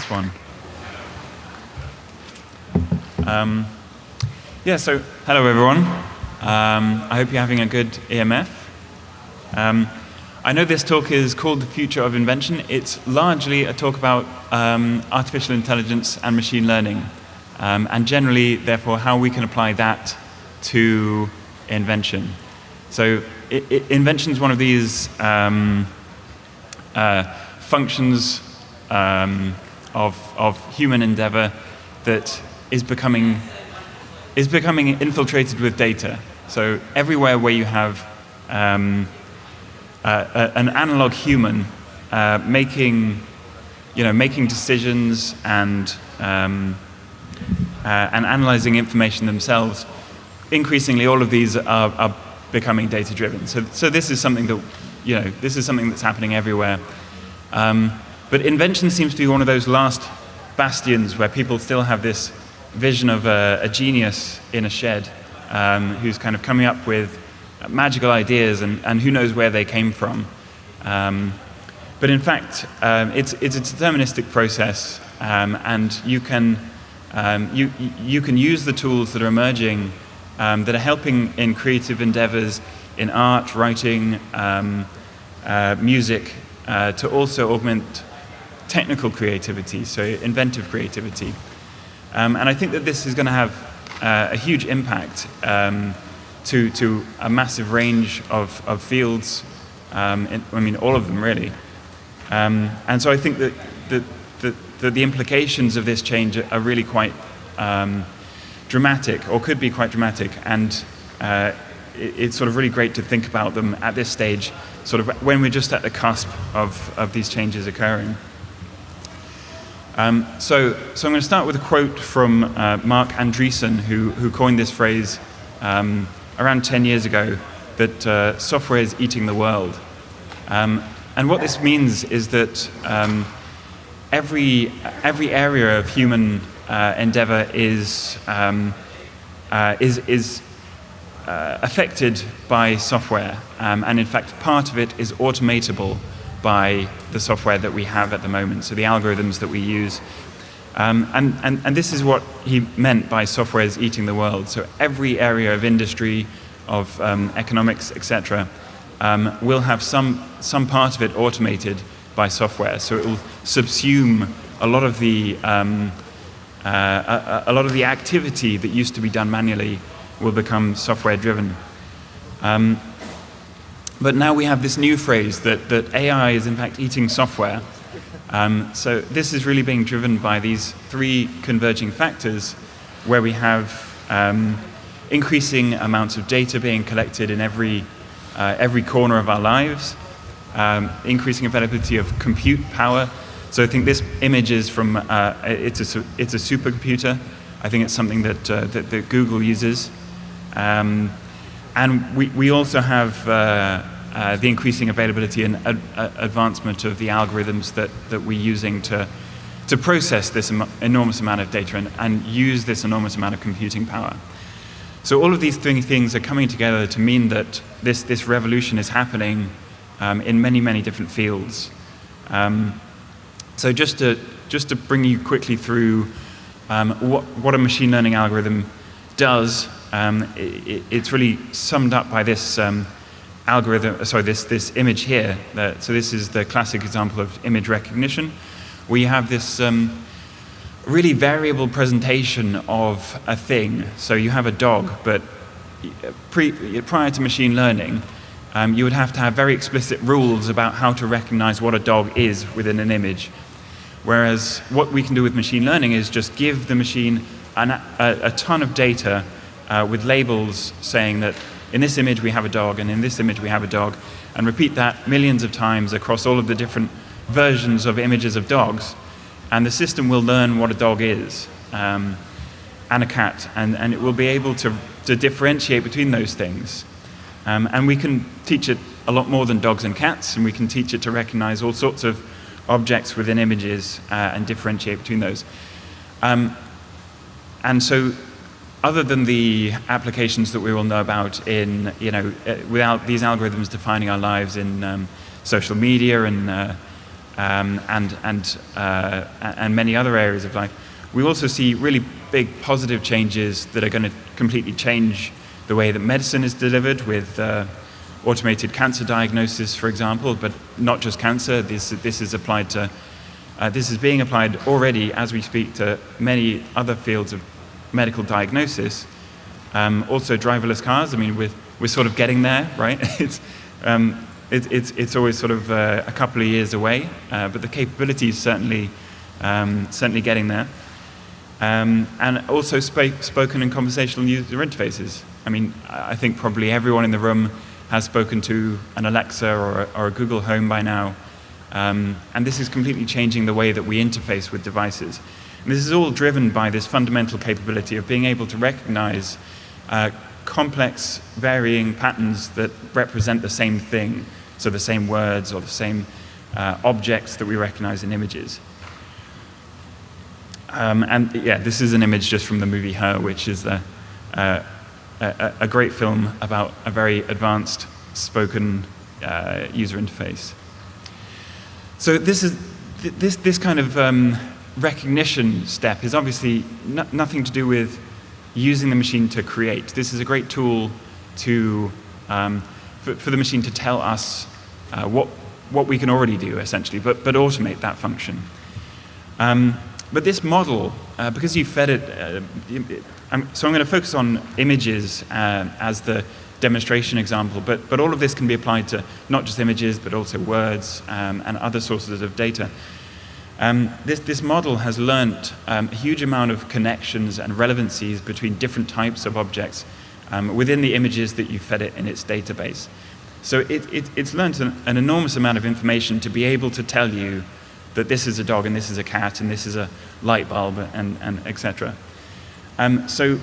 this one. Um, yeah, so hello everyone. Um, I hope you're having a good EMF. Um, I know this talk is called The Future of Invention. It's largely a talk about um, artificial intelligence and machine learning, um, and generally, therefore, how we can apply that to invention. So invention is one of these um, uh, functions um, of, of human endeavor that is becoming, is becoming infiltrated with data. So everywhere where you have um, uh, an analog human uh, making, you know, making decisions and, um, uh, and analyzing information themselves, increasingly all of these are, are becoming data driven. So, so this is something that, you know, this is something that's happening everywhere. Um, but invention seems to be one of those last bastions where people still have this vision of a, a genius in a shed um, who's kind of coming up with magical ideas and, and who knows where they came from. Um, but in fact, um, it's, it's a deterministic process um, and you can, um, you, you can use the tools that are emerging um, that are helping in creative endeavors in art, writing, uh, music, uh, to also augment technical creativity, so inventive creativity. Um, and I think that this is going to have uh, a huge impact um, to, to a massive range of, of fields, um, in, I mean, all of them really. Um, and so I think that, that, that, that, the implications of this change are really quite um, dramatic, or could be quite dramatic, and uh, it, it's sort of really great to think about them at this stage, sort of when we're just at the cusp of, of these changes occurring. Um, so, so I'm going to start with a quote from uh, Marc Andreessen, who, who coined this phrase um, around 10 years ago, that uh, software is eating the world. Um, and what this means is that um, every, every area of human uh, endeavor is, um, uh, is, is uh, affected by software. Um, and in fact, part of it is automatable by the software that we have at the moment, so the algorithms that we use. Um, and, and, and this is what he meant by software is eating the world. So every area of industry, of um, economics, etc., um, will have some, some part of it automated by software. So it will subsume a lot of the um, uh, a, a, lot of the activity that used to be done manually will become software driven. Um, but now we have this new phrase that, that AI is in fact eating software. Um, so this is really being driven by these three converging factors where we have um, increasing amounts of data being collected in every, uh, every corner of our lives, um, increasing availability of compute power, so I think this image is from, uh, it's, a, it's a supercomputer. I think it's something that, uh, that, that, Google uses. Um, and we, we also have uh, uh the increasing availability and ad advancement of the algorithms that, that we're using to, to process this enormous amount of data and, and use this enormous amount of computing power. So all of these things are coming together to mean that this, this revolution is happening um, in many, many different fields. Um, so just to, just to bring you quickly through um, what, what a machine learning algorithm does, um, it, it's really summed up by this um, algorithm, sorry, this, this image here. That, so this is the classic example of image recognition, where you have this um, really variable presentation of a thing. So you have a dog, but pre, prior to machine learning, um, you would have to have very explicit rules about how to recognize what a dog is within an image. Whereas what we can do with machine learning is just give the machine an, a, a, ton of data uh, with labels saying that in this image we have a dog and in this image we have a dog and repeat that millions of times across all of the different versions of images of dogs and the system will learn what a dog is um, and a cat and, and it will be able to, to differentiate between those things. Um, and we can teach it a lot more than dogs and cats and we can teach it to recognize all sorts of objects within images uh, and differentiate between those. Um, and so other than the applications that we all know about in, you know, uh, without these algorithms defining our lives in um, social media and uh, um, and, and, uh, and many other areas of life. We also see really big positive changes that are going to completely change the way that medicine is delivered with uh, automated cancer diagnosis, for example, but not just cancer. This, this is applied to, uh, this is being applied already as we speak to many other fields of medical diagnosis. Um, also driverless cars, I mean, we're, we're sort of getting there, right? it's, um, it, it's, it's always sort of uh, a couple of years away, uh, but the capability is certainly, um, certainly getting there. Um, and also spoken and conversational user interfaces. I mean, I think probably everyone in the room has spoken to an Alexa or a, or a Google Home by now. Um, and this is completely changing the way that we interface with devices. And this is all driven by this fundamental capability of being able to recognize uh, complex, varying patterns that represent the same thing, so the same words or the same uh, objects that we recognize in images. Um, and yeah, this is an image just from the movie Her, which is the, uh, a, a, great film about a very advanced spoken uh, user interface. So this is this this kind of um, recognition step is obviously no, nothing to do with using the machine to create. This is a great tool to um, for, for, the machine to tell us uh, what what we can already do essentially, but but automate that function. Um, but this model, uh, because you fed it, uh, I'm, so I'm going to focus on images uh, as the demonstration example, but, but all of this can be applied to not just images, but also words um, and other sources of data. Um, this, this model has learnt um, a huge amount of connections and relevancies between different types of objects um, within the images that you fed it in its database. So it, it, it's learnt an, an enormous amount of information to be able to tell you that this is a dog and this is a cat and this is a light bulb and, and etc. Um, so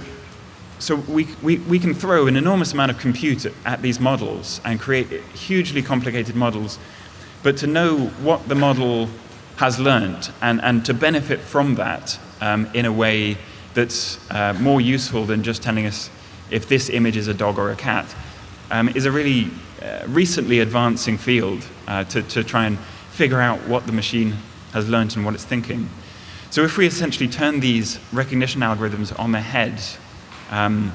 so we, we, we can throw an enormous amount of compute at these models and create hugely complicated models, but to know what the model has learned and, and to benefit from that um, in a way that's uh, more useful than just telling us if this image is a dog or a cat um, is a really uh, recently advancing field uh, to, to try and figure out what the machine has learned and what it's thinking. So if we essentially turn these recognition algorithms on their head, um,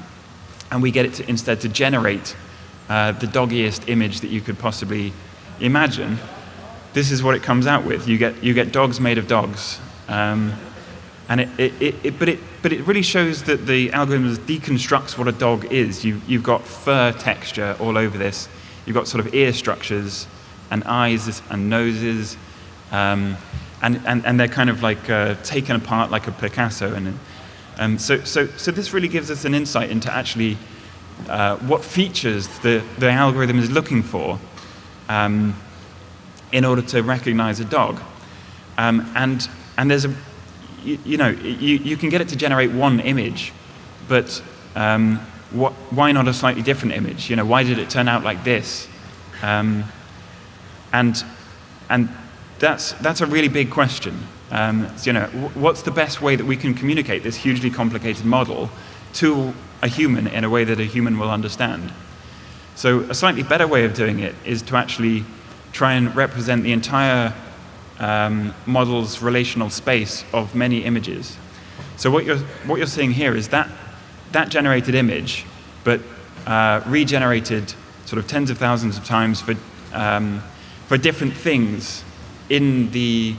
and we get it to, instead to generate uh, the doggiest image that you could possibly imagine, this is what it comes out with. You get, you get dogs made of dogs. Um, and it, it, it, but, it, but it really shows that the algorithm deconstructs what a dog is. You, you've got fur texture all over this. You've got sort of ear structures and eyes and noses, um, and, and, and they're kind of like uh, taken apart like a Picasso. And um, so, so, so this really gives us an insight into actually uh, what features the, the algorithm is looking for um, in order to recognize a dog. Um, and, and there's a, you, you, know, you, you can get it to generate one image, but um, what, why not a slightly different image? You know, why did it turn out like this? Um, and, and that's, that's a really big question. Um, you know, what's the best way that we can communicate this hugely complicated model to a human in a way that a human will understand? So a slightly better way of doing it is to actually try and represent the entire um, model's relational space of many images. So what you're, what you're seeing here is that, that generated image, but uh, regenerated sort of tens of thousands of times for um, for different things in the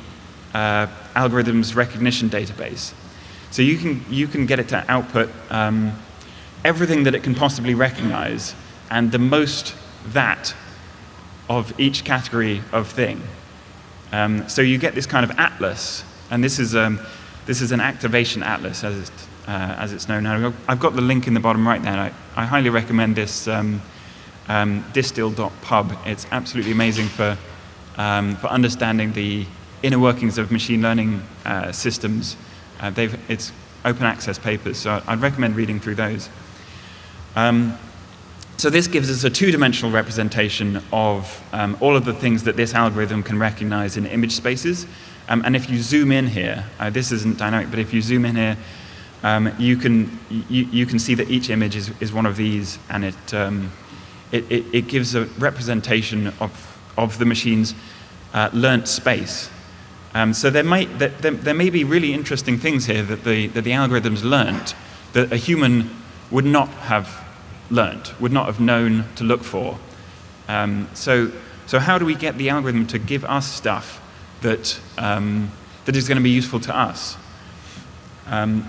uh, algorithm's recognition database. So you can, you can get it to output um, everything that it can possibly recognize and the most that of each category of thing. Um, so you get this kind of atlas, and this is, um, this is an activation atlas as, uh, as it's known now. I've got the link in the bottom right there. I, I highly recommend this um, um, distill.pub. It's absolutely amazing for, um, for understanding the inner workings of machine learning uh, systems. Uh, it's open access papers, so I'd recommend reading through those. Um, so this gives us a two-dimensional representation of um, all of the things that this algorithm can recognize in image spaces. Um, and if you zoom in here, uh, this isn't dynamic, but if you zoom in here, um, you, can, you, you, can see that each image is, is one of these, and it, um, it, it, it gives a representation of, of the machine's uh, space. Um, so there, might, there, there, may be really interesting things here that the, that the algorithms learnt that a human would not have learnt, would not have known to look for. Um, so, so how do we get the algorithm to give us stuff that, um, that is going to be useful to us? Um,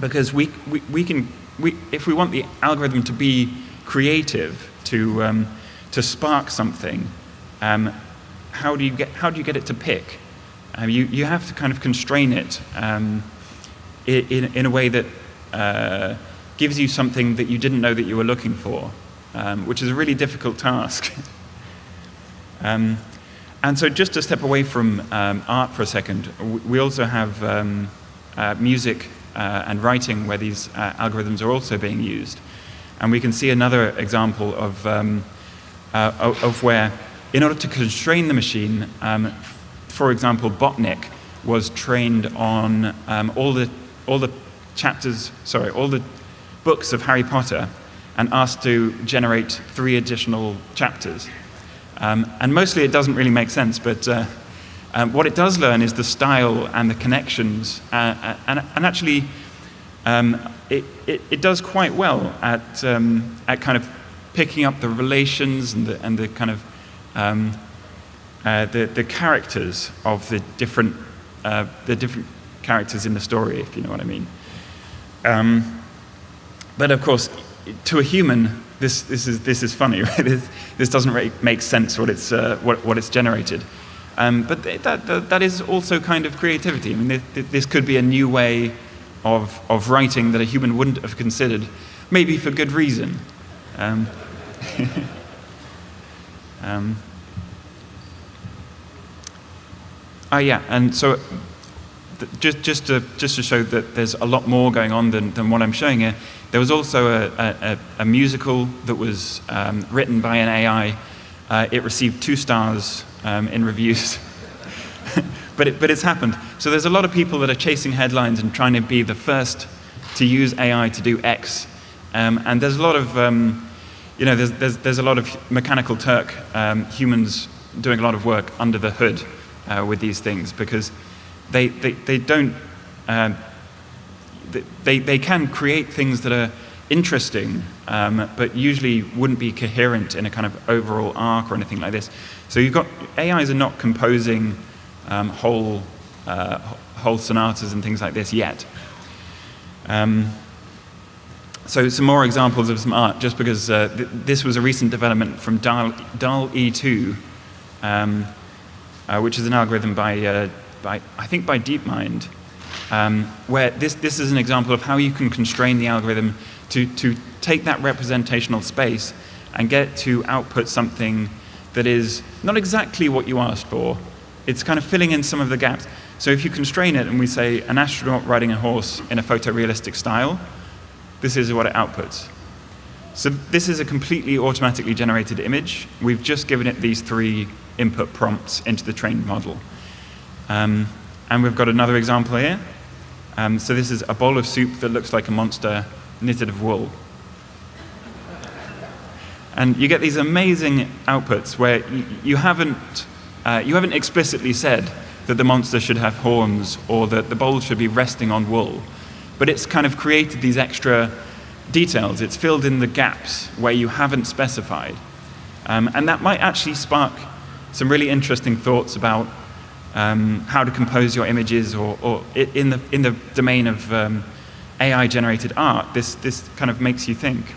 because we, we, we can, we, if we want the algorithm to be creative, to, um, to spark something, um, how, do you get, how do you get it to pick? Um, you, you have to kind of constrain it um, in, in a way that uh, gives you something that you didn't know that you were looking for, um, which is a really difficult task. Um, and so just to step away from um, art for a second, we also have um, uh, music uh, and writing where these uh, algorithms are also being used. And we can see another example of, um, uh, of where, in order to constrain the machine, um, for example, Botnik was trained on all, the, all the chapters, sorry, all the books of Harry Potter and asked to generate three additional chapters. Um, and mostly it doesn't really make sense, but uh, um, what it does learn is the style and the connections. Uh, uh, and, and, actually, um, it, it, it, does quite well at, um, at kind of picking up the relations and the, and the kind of um, uh, the, the characters of the different, uh, the different characters in the story, if you know what I mean. Um, but of course, to a human, this, this, is, this is funny, right? This, this doesn't really make sense what it's, uh, what, what it's generated. Um, but that, that, is also kind of creativity. I mean, this, this could be a new way of, of writing that a human wouldn't have considered, maybe for good reason. Um, um, oh yeah, and so just, just, to, just to show that there's a lot more going on than, than what I'm showing here, there was also a, a, a musical that was um, written by an AI. Uh, it received two stars um, in reviews. but, it, but it's happened. So there's a lot of people that are chasing headlines and trying to be the first to use AI to do X. Um, and there's a lot of, um, you know, there's, there's, there's, a lot of Mechanical Turk um, humans doing a lot of work under the hood uh, with these things because they, they, they don't, uh, they, they can create things that are interesting, um, but usually wouldn't be coherent in a kind of overall arc or anything like this. So you've got, AIs are not composing um, whole, uh, whole sonatas and things like this yet. Um, so some more examples of some art, just because uh, th this was a recent development from DAL, DALL-E 2, um, uh, which is an algorithm by uh, by, I think by DeepMind, um, where this, this is an example of how you can constrain the algorithm to, to take that representational space and get to output something that is not exactly what you asked for. It's kind of filling in some of the gaps. So if you constrain it and we say an astronaut riding a horse in a photorealistic style, this is what it outputs. So this is a completely automatically generated image. We've just given it these three input prompts into the trained model. Um, and we've got another example here. Um, so this is a bowl of soup that looks like a monster knitted of wool. And you get these amazing outputs where you haven't, uh, you haven't explicitly said that the monster should have horns or that the bowl should be resting on wool. But it's kind of created these extra details. It's filled in the gaps where you haven't specified. Um, and that might actually spark some really interesting thoughts about um, how to compose your images, or, or, in, the, in the domain of um, AI-generated art, this, this kind of makes you think.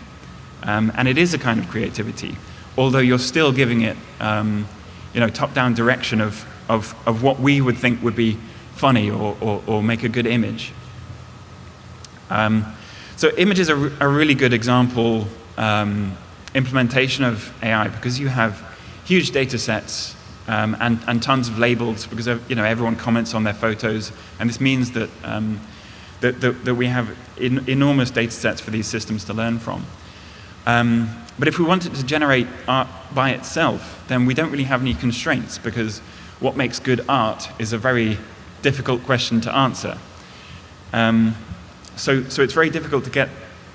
Um, and it is a kind of creativity, although you're still giving it um, you know, top-down direction of, of, of what we would think would be funny or, or, or make a good image. Um, so images are a really good example um, implementation of AI because you have huge data sets um, and, and tons of labels because you know, everyone comments on their photos. And this means that, um, that, that, that, we have in, enormous data sets for these systems to learn from. Um, but if we wanted to generate art by itself, then we don't really have any constraints because what makes good art is a very difficult question to answer. Um, so, so it's very difficult to get,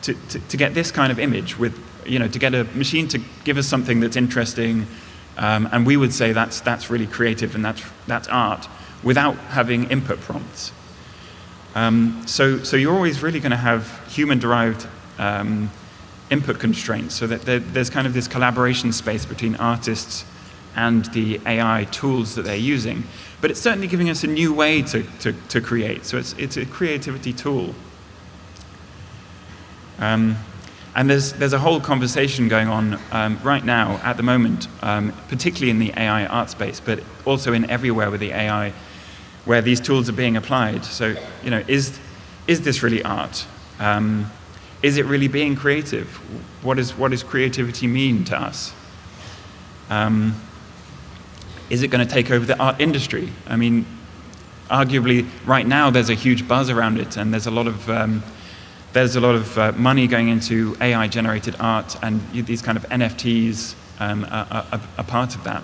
to, to, to, get this kind of image with, you know, to get a machine to give us something that's interesting, Um, and we would say that's, that's really creative and that's, that's art without having input prompts. Um, so, so you're always really going to have human-derived um, input constraints so that there, there's kind of this collaboration space between artists and the AI tools that they're using. But it's certainly giving us a new way to, to, to create. So it's, it's a creativity tool. Um, and there's, there's a whole conversation going on um, right now at the moment, um, particularly in the AI art space, but also in everywhere with the AI, where these tools are being applied. So, you know, is, is this really art? Um, is it really being creative? What, is, what does creativity mean to us? Um, is it going to take over the art industry? I mean, arguably, right now there's a huge buzz around it, and there's a lot of um, there's a lot of uh, money going into AI-generated art, and these kind of NFTs um, are, are, are, part of that.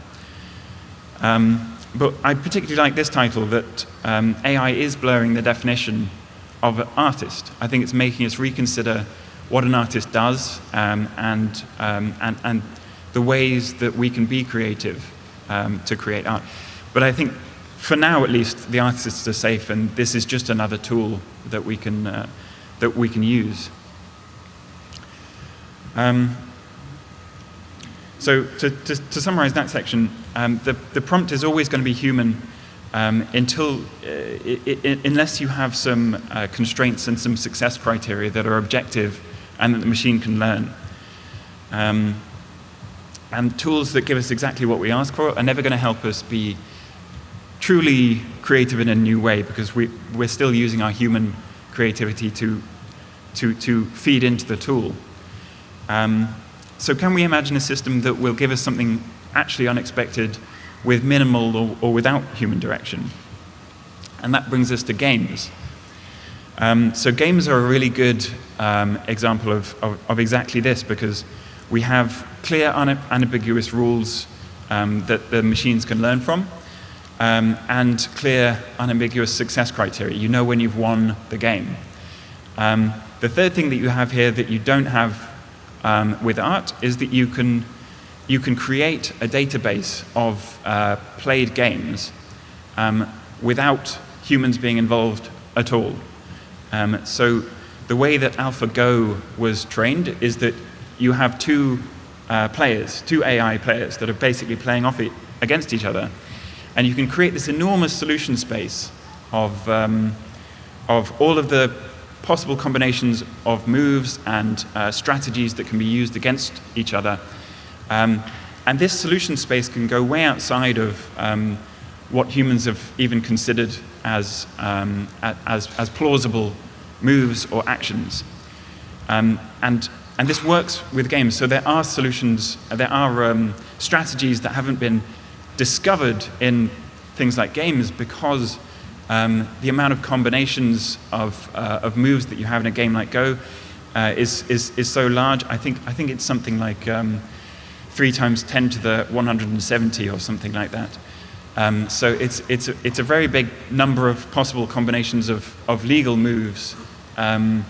Um, but I particularly like this title, that um, AI is blurring the definition of an artist. I think it's making us reconsider what an artist does um, and, um, and, and the ways that we can be creative um, to create art. But I think, for now at least, the artists are safe, and this is just another tool that we can, uh, that we can use. Um, so to, to, to, summarize that section, um, the, the prompt is always going to be human um, until, uh, unless you have some uh, constraints and some success criteria that are objective and that the machine can learn. Um, and tools that give us exactly what we ask for are never going to help us be truly creative in a new way because we, we're still using our human creativity to, to, to feed into the tool. Um, so can we imagine a system that will give us something actually unexpected with minimal or, or without human direction? And that brings us to games. Um, so games are a really good um, example of, of, of, exactly this because we have clear, unambiguous rules um, that the machines can learn from um, and clear, unambiguous success criteria. You know when you've won the game. Um, the third thing that you have here that you don't have um, with art is that you can, you can create a database of uh, played games um, without humans being involved at all. Um, so the way that AlphaGo was trained is that you have two uh, players, two AI players that are basically playing off it against each other. And you can create this enormous solution space of, um, of all of the possible combinations of moves and uh, strategies that can be used against each other. Um, and this solution space can go way outside of um, what humans have even considered as, um, as, as, plausible moves or actions. Um, and, and this works with games. So there are solutions, there are um, strategies that haven't been discovered in things like games because um, the amount of combinations of, uh, of moves that you have in a game like Go uh, is, is, is so large. I think, I think it's something like um, 3 times 10 to the 170 or something like that. Um, so it's, it's, a, it's a very big number of possible combinations of, of legal moves um,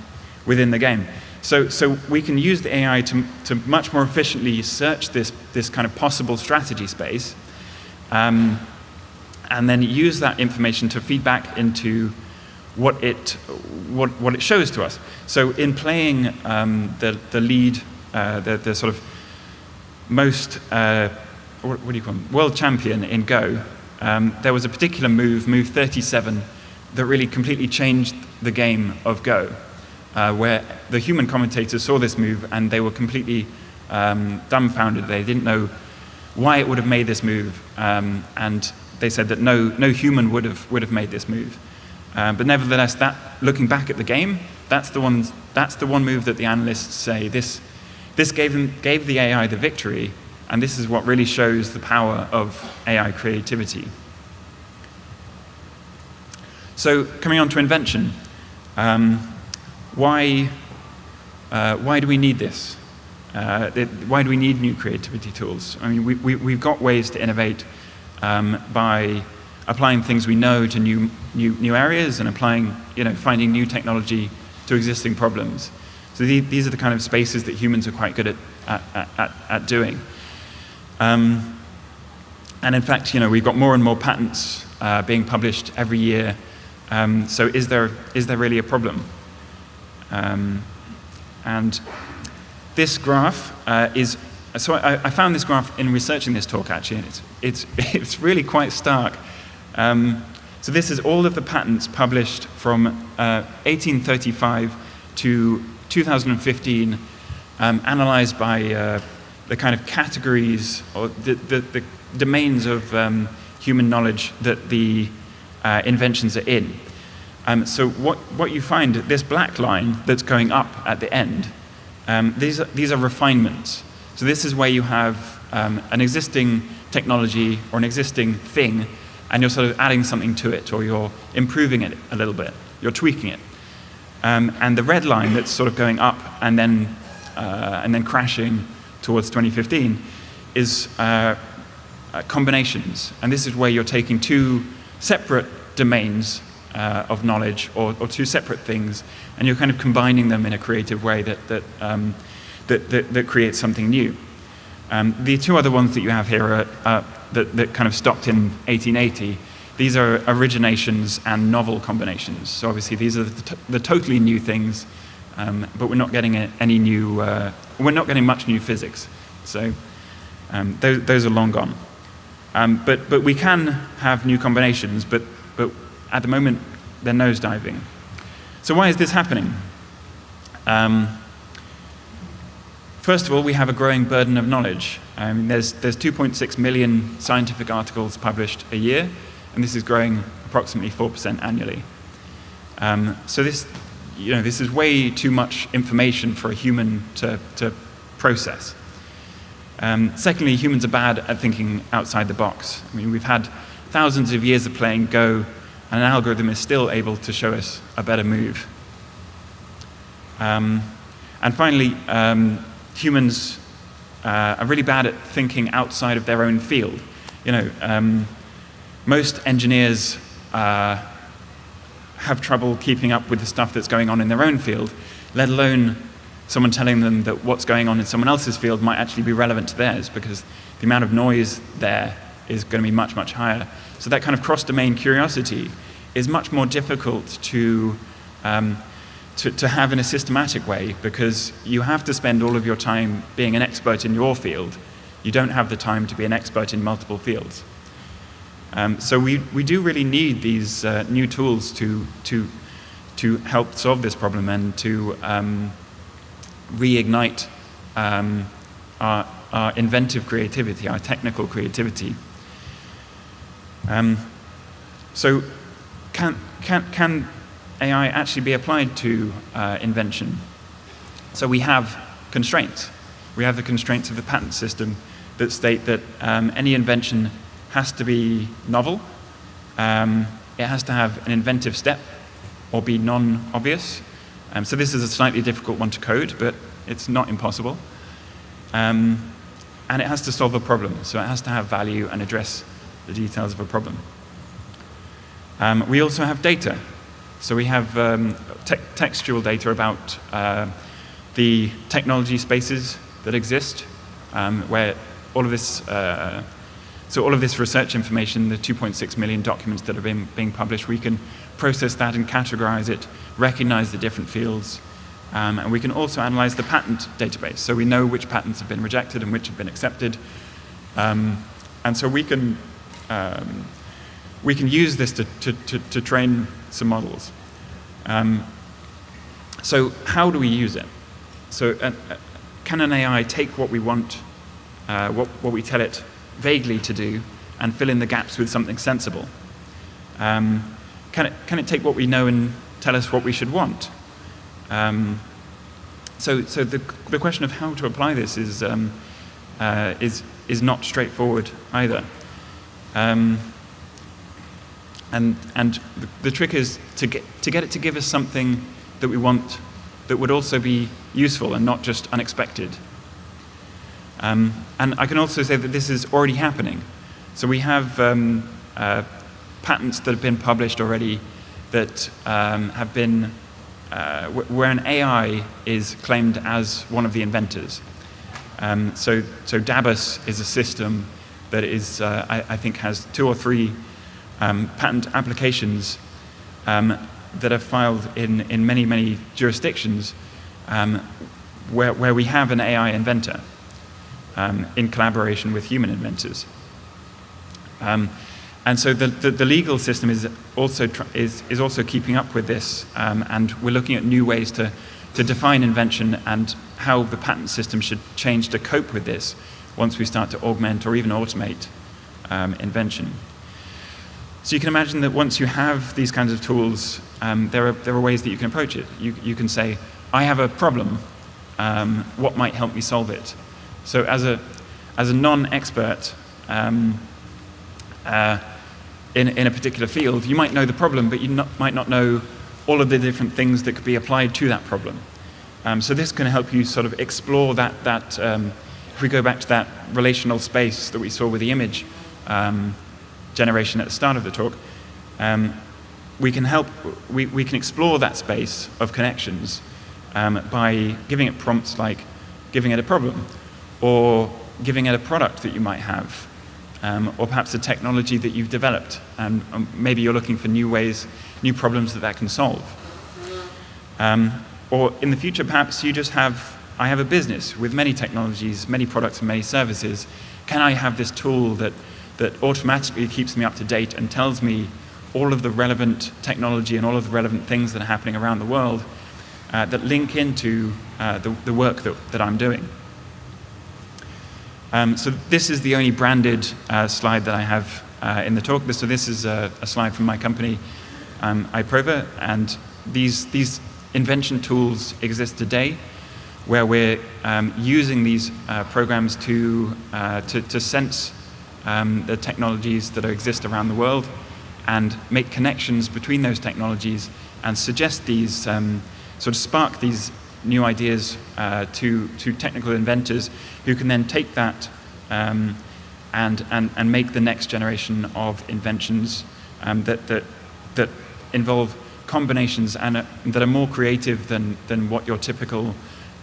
within the game. So, so we can use the AI to, to much more efficiently search this, this kind of possible strategy space um, and then use that information to feed back into what it, what, what it shows to us. So in playing um, the, the lead, uh, the, the sort of most, uh, what, what, do you call them, world champion in Go, um, there was a particular move, move 37, that really completely changed the game of Go, uh, where the human commentators saw this move and they were completely um, dumbfounded. They didn't know why it would have made this move, um, and they said that no, no human would have, would have made this move. Um, but nevertheless, that, looking back at the game, that's the, one, that's the one move that the analysts say this, this gave, them, gave the AI the victory, and this is what really shows the power of AI creativity. So coming on to invention, um, why, uh, why do we need this? Uh, it, why do we need new creativity tools? I mean, we, we, we've got ways to innovate um, by applying things we know to new, new, new areas and applying, you know, finding new technology to existing problems. So the, these are the kind of spaces that humans are quite good at, at, at, at doing. Um, and in fact, you know, we've got more and more patents uh, being published every year. Um, so is there, is there really a problem? Um, and this graph uh, is, so I, I, found this graph in researching this talk actually, and it's, it's, it's really quite stark. Um, so this is all of the patents published from uh, 1835 to 2015, um, analyzed by uh, the kind of categories or the, the, the domains of um, human knowledge that the uh, inventions are in. Um, so what, what you find, this black line that's going up at the end, um, these, are, these are refinements. So this is where you have um, an existing technology or an existing thing and you're sort of adding something to it or you're improving it a little bit, you're tweaking it. Um, and the red line that's sort of going up and then, uh, and then crashing towards 2015 is uh, uh, combinations. And this is where you're taking two separate domains uh, of knowledge or, or, two separate things and you're kind of combining them in a creative way that, that, um, that, that, that, creates something new. Um, the two other ones that you have here are, that, that kind of stopped in 1880 these are originations and novel combinations. So obviously these are the, the totally new things, um, but we're not getting any new, uh, we're not getting much new physics. So um, those, those, are long gone. Um, but, but we can have new combinations, but, but at the moment they're nosediving. So why is this happening? Um, first of all, we have a growing burden of knowledge. Um, there's there's 2.6 million scientific articles published a year, and this is growing approximately 4% annually. Um, so this, you know, this is way too much information for a human to, to process. Um, secondly, humans are bad at thinking outside the box. I mean, we've had thousands of years of playing Go, and an algorithm is still able to show us a better move. Um, and finally, um, humans uh, are really bad at thinking outside of their own field. You know, um, most engineers uh, have trouble keeping up with the stuff that's going on in their own field, let alone someone telling them that what's going on in someone else's field might actually be relevant to theirs because the amount of noise there is going to be much, much higher. So that kind of cross-domain curiosity is much more difficult to, um, to, to have in a systematic way because you have to spend all of your time being an expert in your field. You don't have the time to be an expert in multiple fields. Um, so we, we do really need these uh, new tools to, to, to help solve this problem and to um, reignite um, our, our, inventive creativity, our technical creativity. Um, so can, can, can AI actually be applied to uh, invention? So we have constraints. We have the constraints of the patent system that state that um, any invention has to be novel. Um, it has to have an inventive step or be non-obvious. Um, so this is a slightly difficult one to code, but it's not impossible. Um, and it has to solve a problem, so it has to have value and address the details of a problem. Um, we also have data. So we have um, te textual data about uh, the technology spaces that exist, um, where all of this uh, so all of this research information, the 2.6 million documents that have been being published, we can process that and categorize it, recognize the different fields, um, and we can also analyze the patent database. So we know which patents have been rejected and which have been accepted. Um, and so we can, um, we can use this to, to, to, to train some models. Um, so how do we use it? So uh, uh can an AI take what we want, uh, what, what we tell it vaguely to do and fill in the gaps with something sensible? Um, can, it, can it take what we know and tell us what we should want? Um, so so the, the question of how to apply this is, um, uh, is, is not straightforward either. Um, and and the, the trick is to get, to get it to give us something that we want that would also be useful and not just unexpected. Um, and I can also say that this is already happening. So we have um, uh, patents that have been published already that um, have been, uh, where an AI is claimed as one of the inventors. Um, so, so Dabus is a system that is, uh, I, I, think, has two or three um, patent applications um, that are filed in, in many, many jurisdictions um, where, where we have an AI inventor um, in collaboration with human inventors. Um, and so the, the, the, legal system is also, is, is also keeping up with this, and we're looking at new ways to, to define invention and how the patent system should change to cope with this once we start to augment or even automate um, invention. So you can imagine that once you have these kinds of tools, um, there, are, there are ways that you can approach it. You, you can say, I have a problem, um, what might help me solve it? So as a, as a non-expert um, uh, in, in a particular field, you might know the problem, but you not, might not know all of the different things that could be applied to that problem. Um, so this can help you sort of explore that, that um, if we go back to that relational space that we saw with the image um, generation at the start of the talk, um, we can help, we, we can explore that space of connections um, by giving it prompts like giving it a problem or giving it a product that you might have um, or perhaps a technology that you've developed and um, maybe you're looking for new ways, new problems that that can solve. Um, or in the future, perhaps you just have I have a business with many technologies, many products and many services. Can I have this tool that, that automatically keeps me up to date and tells me all of the relevant technology and all of the relevant things that are happening around the world uh, that link into uh, the, the, work that, that I'm doing. Um, so this is the only branded uh, slide that I have uh, in the talk. So this is a, a slide from my company, um, iProva, and these, these invention tools exist today where we're um, using these uh, programs to, uh, to, to, sense um, the technologies that exist around the world and make connections between those technologies and suggest these, um, sort of spark these new ideas uh, to, to technical inventors who can then take that um, and, and, and make the next generation of inventions um, that, that, that involve combinations and uh, that are more creative than, than what your typical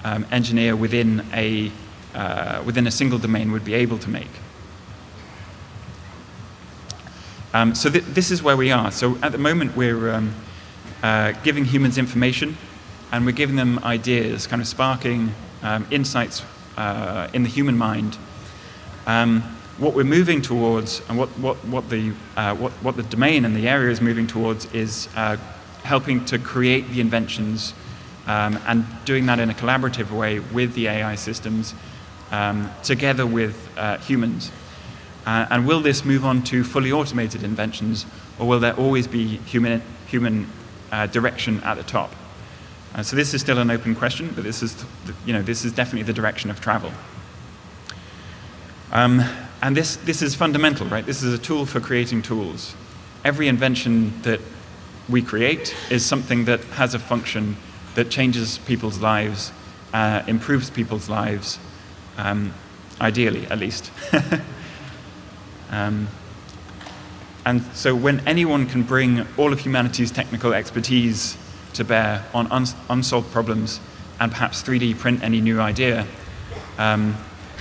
um, engineer within a, uh, within a single domain would be able to make. Um, so th this is where we are. So at the moment we're um, uh, giving humans information and we're giving them ideas, kind of sparking um, insights uh, in the human mind. Um, what we're moving towards and what, what, what, the, uh, what, what the domain and the area is moving towards is uh, helping to create the inventions um, and doing that in a collaborative way with the AI systems um, together with uh, humans. Uh, and will this move on to fully automated inventions, or will there always be human, human uh, direction at the top? Uh, so this is still an open question, but this is, you know, this is definitely the direction of travel. Um, and this, this is fundamental, right? This is a tool for creating tools. Every invention that we create is something that has a function that changes people's lives, uh, improves people's lives, um, ideally at least. um, and so when anyone can bring all of humanity's technical expertise to bear on uns unsolved problems and perhaps 3D print any new idea, um,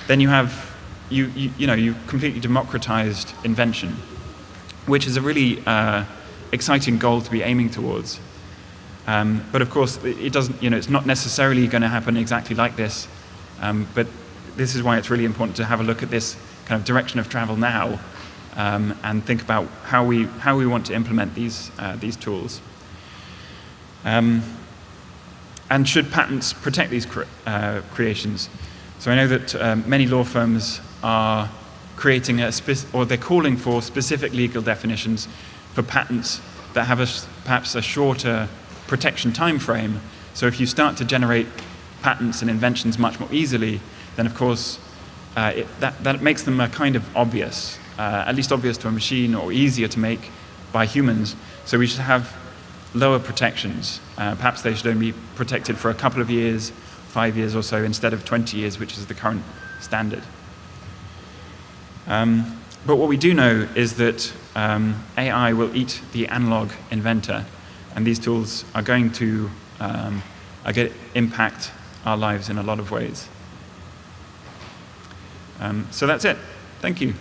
then you have, you, you, you, know, you completely democratized invention, which is a really uh, exciting goal to be aiming towards. Um, but of course, it doesn't, you know, it's not necessarily going to happen exactly like this. Um, but this is why it's really important to have a look at this kind of direction of travel now um, and think about how we, how we want to implement these, uh, these tools. Um, and should patents protect these cre uh, creations? So I know that um, many law firms are creating a, or they're calling for specific legal definitions for patents that have a, perhaps a shorter protection time frame. So if you start to generate patents and inventions much more easily, then of course uh, it, that, that makes them kind of obvious, uh, at least obvious to a machine or easier to make by humans. So we should have lower protections. Uh, perhaps they should only be protected for a couple of years, five years or so, instead of 20 years, which is the current standard. Um, but what we do know is that um, AI will eat the analog inventor and these tools are going to um, are to impact our lives in a lot of ways. Um, so that's it. Thank you.